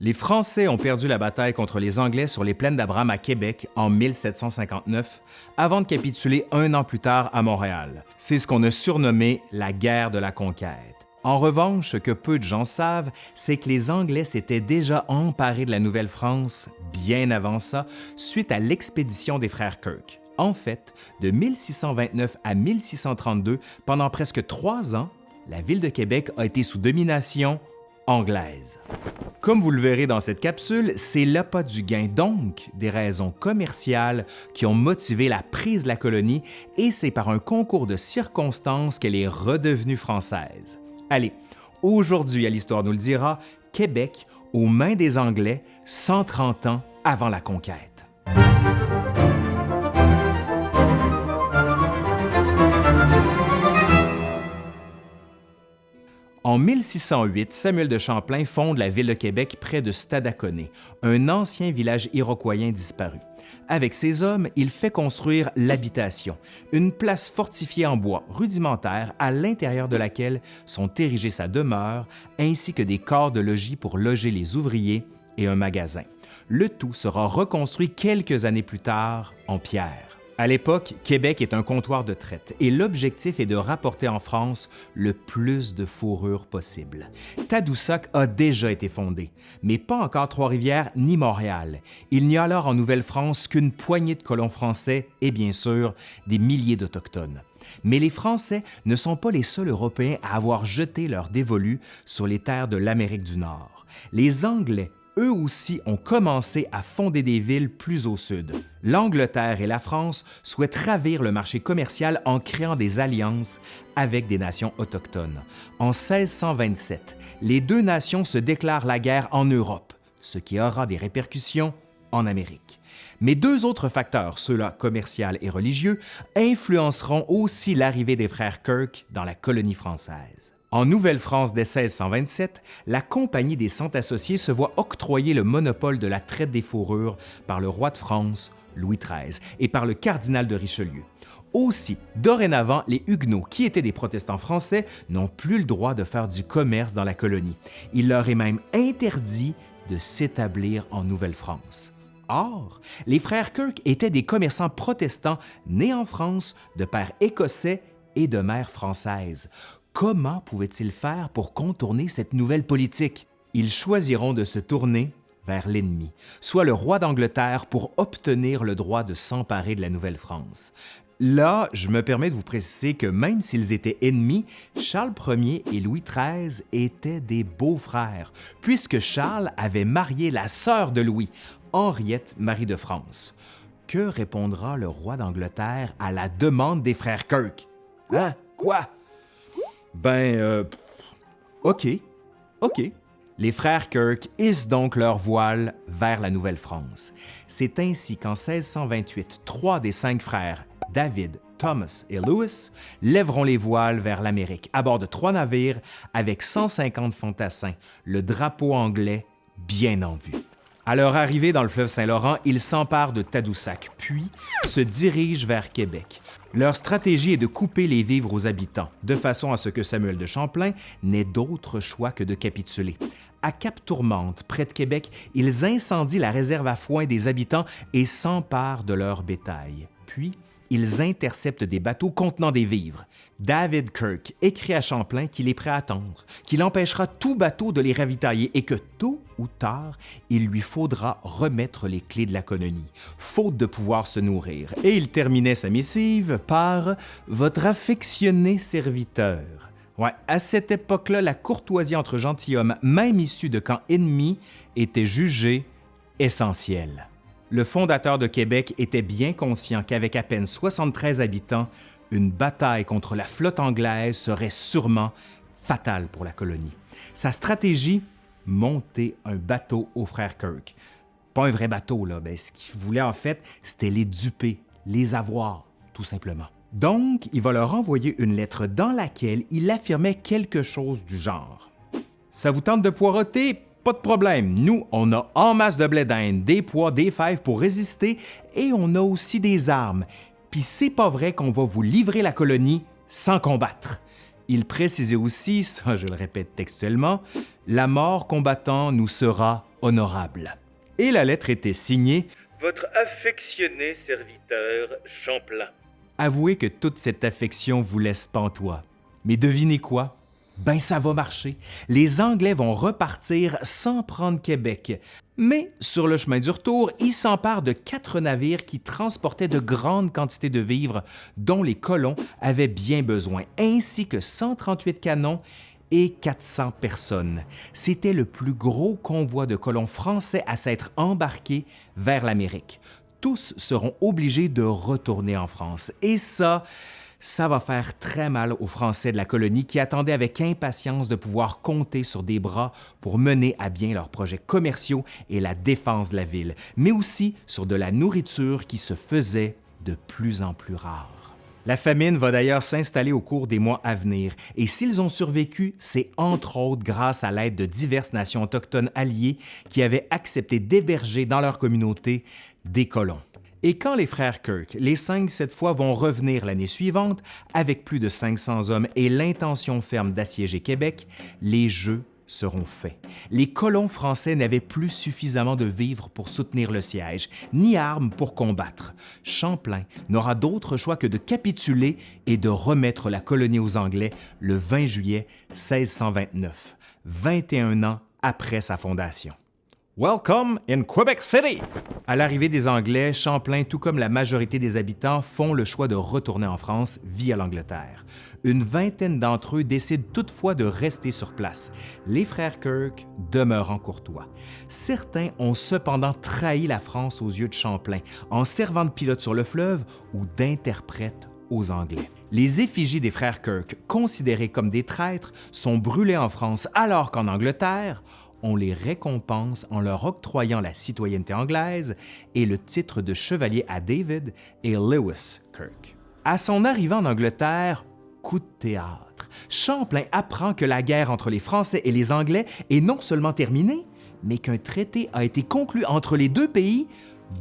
Les Français ont perdu la bataille contre les Anglais sur les plaines d'Abraham à Québec en 1759, avant de capituler un an plus tard à Montréal. C'est ce qu'on a surnommé la guerre de la conquête. En revanche, ce que peu de gens savent, c'est que les Anglais s'étaient déjà emparés de la Nouvelle-France bien avant ça, suite à l'expédition des frères Kirk. En fait, de 1629 à 1632, pendant presque trois ans, la ville de Québec a été sous domination anglaise. Comme vous le verrez dans cette capsule, c'est l'appât du gain, donc des raisons commerciales qui ont motivé la prise de la colonie et c'est par un concours de circonstances qu'elle est redevenue française. Allez, aujourd'hui à l'Histoire nous le dira, Québec aux mains des Anglais 130 ans avant la conquête. En 1608, Samuel de Champlain fonde la ville de Québec près de Stadaconé, un ancien village iroquoien disparu. Avec ses hommes, il fait construire l'habitation, une place fortifiée en bois rudimentaire à l'intérieur de laquelle sont érigées sa demeure ainsi que des corps de logis pour loger les ouvriers et un magasin. Le tout sera reconstruit quelques années plus tard en pierre. À l'époque, Québec est un comptoir de traite et l'objectif est de rapporter en France le plus de fourrure possible. Tadoussac a déjà été fondé, mais pas encore Trois-Rivières ni Montréal. Il n'y a alors en Nouvelle-France qu'une poignée de colons français et bien sûr des milliers d'Autochtones. Mais les Français ne sont pas les seuls Européens à avoir jeté leur dévolu sur les terres de l'Amérique du Nord. Les Anglais eux aussi ont commencé à fonder des villes plus au sud. L'Angleterre et la France souhaitent ravir le marché commercial en créant des alliances avec des nations autochtones. En 1627, les deux nations se déclarent la guerre en Europe, ce qui aura des répercussions en Amérique. Mais deux autres facteurs, ceux-là commercial et religieux, influenceront aussi l'arrivée des frères Kirk dans la colonie française. En Nouvelle-France dès 1627, la Compagnie des Cent Associés se voit octroyer le monopole de la traite des fourrures par le roi de France, Louis XIII, et par le cardinal de Richelieu. Aussi, dorénavant, les Huguenots, qui étaient des protestants français, n'ont plus le droit de faire du commerce dans la colonie. Il leur est même interdit de s'établir en Nouvelle-France. Or, les frères Kirk étaient des commerçants protestants nés en France de père écossais et de mère française. Comment pouvaient-ils faire pour contourner cette nouvelle politique? Ils choisiront de se tourner vers l'ennemi, soit le roi d'Angleterre pour obtenir le droit de s'emparer de la Nouvelle-France. Là, je me permets de vous préciser que même s'ils étaient ennemis, Charles Ier et Louis XIII étaient des beaux-frères, puisque Charles avait marié la sœur de Louis, Henriette Marie de France. Que répondra le roi d'Angleterre à la demande des frères Kirk? Hein? Quoi? Ben, euh, OK, OK. Les frères Kirk hissent donc leur voile vers la Nouvelle-France. C'est ainsi qu'en 1628, trois des cinq frères, David, Thomas et Louis, lèveront les voiles vers l'Amérique à bord de trois navires avec 150 fantassins, le drapeau anglais bien en vue. À leur arrivée dans le fleuve Saint-Laurent, ils s'emparent de Tadoussac, puis se dirigent vers Québec. Leur stratégie est de couper les vivres aux habitants, de façon à ce que Samuel de Champlain n'ait d'autre choix que de capituler. À Cap-Tourmente, près de Québec, ils incendient la réserve à foin des habitants et s'emparent de leur bétail. Puis, ils interceptent des bateaux contenant des vivres. David Kirk écrit à Champlain qu'il est prêt à attendre, qu'il empêchera tout bateau de les ravitailler et que tôt ou tard, il lui faudra remettre les clés de la colonie, faute de pouvoir se nourrir. Et il terminait sa missive par « Votre affectionné serviteur ». Ouais, à cette époque-là, la courtoisie entre gentilshommes, même issus de camps ennemis, était jugée essentielle le fondateur de Québec était bien conscient qu'avec à peine 73 habitants, une bataille contre la flotte anglaise serait sûrement fatale pour la colonie. Sa stratégie, monter un bateau aux frères Kirk. Pas un vrai bateau, là. Ben, ce qu'il voulait en fait, c'était les duper, les avoir, tout simplement. Donc, il va leur envoyer une lettre dans laquelle il affirmait quelque chose du genre. Ça vous tente de poireauter? Pas de problème, nous, on a en masse de blé d'Inde, des pois, des fèves pour résister et on a aussi des armes. Puis c'est pas vrai qu'on va vous livrer la colonie sans combattre. Il précisait aussi, ça je le répète textuellement, la mort combattant nous sera honorable. Et la lettre était signée Votre affectionné serviteur Champlain. Avouez que toute cette affection vous laisse pantois. Mais devinez quoi? Ben ça va marcher. Les Anglais vont repartir sans prendre Québec. Mais sur le chemin du retour, ils s'emparent de quatre navires qui transportaient de grandes quantités de vivres dont les colons avaient bien besoin, ainsi que 138 canons et 400 personnes. C'était le plus gros convoi de colons français à s'être embarqué vers l'Amérique. Tous seront obligés de retourner en France. Et ça, ça va faire très mal aux Français de la colonie qui attendaient avec impatience de pouvoir compter sur des bras pour mener à bien leurs projets commerciaux et la défense de la ville, mais aussi sur de la nourriture qui se faisait de plus en plus rare. La famine va d'ailleurs s'installer au cours des mois à venir, et s'ils ont survécu, c'est entre autres grâce à l'aide de diverses nations autochtones alliées qui avaient accepté d'héberger dans leur communauté des colons. Et quand les frères Kirk, les cinq cette fois, vont revenir l'année suivante avec plus de 500 hommes et l'intention ferme d'assiéger Québec, les Jeux seront faits. Les colons français n'avaient plus suffisamment de vivres pour soutenir le siège, ni armes pour combattre. Champlain n'aura d'autre choix que de capituler et de remettre la colonie aux Anglais le 20 juillet 1629, 21 ans après sa fondation. Welcome in Quebec City! À l'arrivée des Anglais, Champlain, tout comme la majorité des habitants, font le choix de retourner en France via l'Angleterre. Une vingtaine d'entre eux décident toutefois de rester sur place. Les frères Kirk demeurent en courtois. Certains ont cependant trahi la France aux yeux de Champlain en servant de pilote sur le fleuve ou d'interprète aux Anglais. Les effigies des frères Kirk, considérés comme des traîtres, sont brûlées en France alors qu'en Angleterre, on les récompense en leur octroyant la citoyenneté anglaise et le titre de chevalier à David et Lewis Kirk. À son arrivée en Angleterre, coup de théâtre, Champlain apprend que la guerre entre les Français et les Anglais est non seulement terminée, mais qu'un traité a été conclu entre les deux pays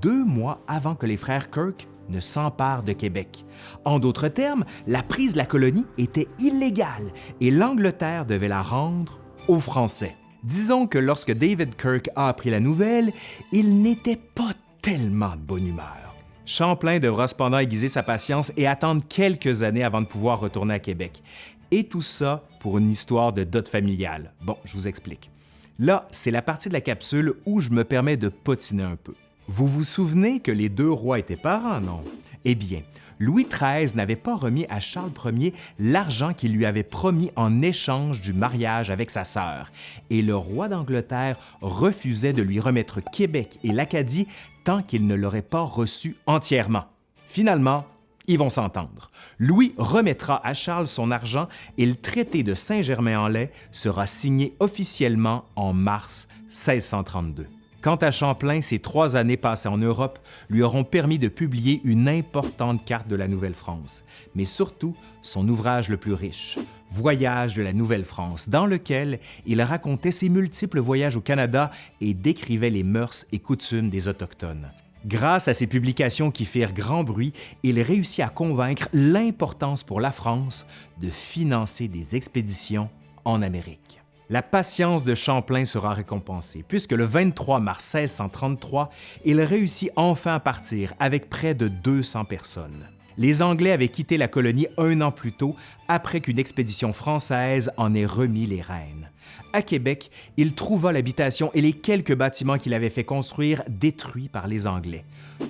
deux mois avant que les frères Kirk ne s'emparent de Québec. En d'autres termes, la prise de la colonie était illégale et l'Angleterre devait la rendre aux Français. Disons que lorsque David Kirk a appris la nouvelle, il n'était pas tellement de bonne humeur. Champlain devra cependant aiguiser sa patience et attendre quelques années avant de pouvoir retourner à Québec. Et tout ça pour une histoire de dot familiale. Bon, je vous explique. Là, c'est la partie de la capsule où je me permets de potiner un peu. Vous vous souvenez que les deux rois étaient parents, non? Eh bien, Louis XIII n'avait pas remis à Charles Ier l'argent qu'il lui avait promis en échange du mariage avec sa sœur, et le roi d'Angleterre refusait de lui remettre Québec et l'Acadie tant qu'il ne l'aurait pas reçu entièrement. Finalement, ils vont s'entendre. Louis remettra à Charles son argent et le traité de Saint-Germain-en-Laye sera signé officiellement en mars 1632. Quant à Champlain, ses trois années passées en Europe lui auront permis de publier une importante carte de la Nouvelle-France, mais surtout son ouvrage le plus riche, Voyage de la Nouvelle-France, dans lequel il racontait ses multiples voyages au Canada et décrivait les mœurs et coutumes des Autochtones. Grâce à ces publications qui firent grand bruit, il réussit à convaincre l'importance pour la France de financer des expéditions en Amérique. La patience de Champlain sera récompensée, puisque le 23 mars 1633, il réussit enfin à partir avec près de 200 personnes. Les Anglais avaient quitté la colonie un an plus tôt, après qu'une expédition française en ait remis les rênes. À Québec, il trouva l'habitation et les quelques bâtiments qu'il avait fait construire détruits par les Anglais.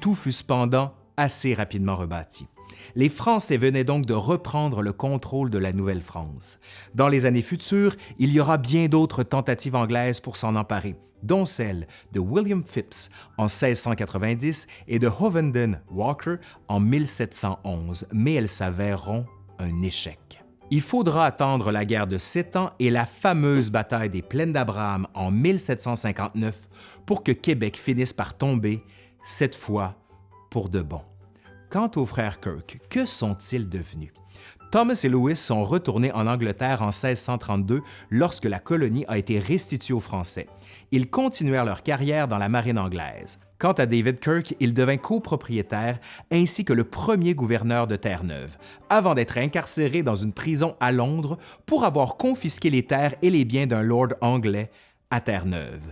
Tout fut cependant assez rapidement rebâti. Les Français venaient donc de reprendre le contrôle de la Nouvelle-France. Dans les années futures, il y aura bien d'autres tentatives anglaises pour s'en emparer, dont celle de William Phipps en 1690 et de Hovenden Walker en 1711, mais elles s'avéreront un échec. Il faudra attendre la guerre de Sept Ans et la fameuse bataille des Plaines d'Abraham en 1759 pour que Québec finisse par tomber, cette fois pour de bon. Quant aux frères Kirk, que sont-ils devenus? Thomas et Louis sont retournés en Angleterre en 1632 lorsque la colonie a été restituée aux Français. Ils continuèrent leur carrière dans la marine anglaise. Quant à David Kirk, il devint copropriétaire ainsi que le premier gouverneur de Terre-Neuve, avant d'être incarcéré dans une prison à Londres pour avoir confisqué les terres et les biens d'un lord anglais à Terre-Neuve.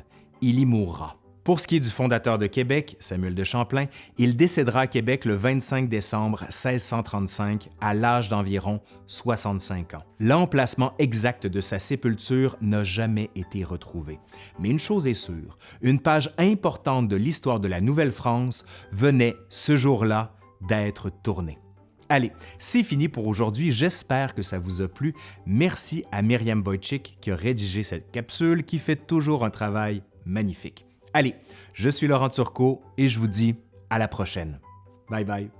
il y mourra. Pour ce qui est du fondateur de Québec, Samuel de Champlain, il décédera à Québec le 25 décembre 1635 à l'âge d'environ 65 ans. L'emplacement exact de sa sépulture n'a jamais été retrouvé. Mais une chose est sûre, une page importante de l'histoire de la Nouvelle-France venait, ce jour-là, d'être tournée. Allez, c'est fini pour aujourd'hui. J'espère que ça vous a plu. Merci à Myriam Wojcik qui a rédigé cette capsule qui fait toujours un travail magnifique. Allez, je suis Laurent Turcot et je vous dis à la prochaine. Bye bye.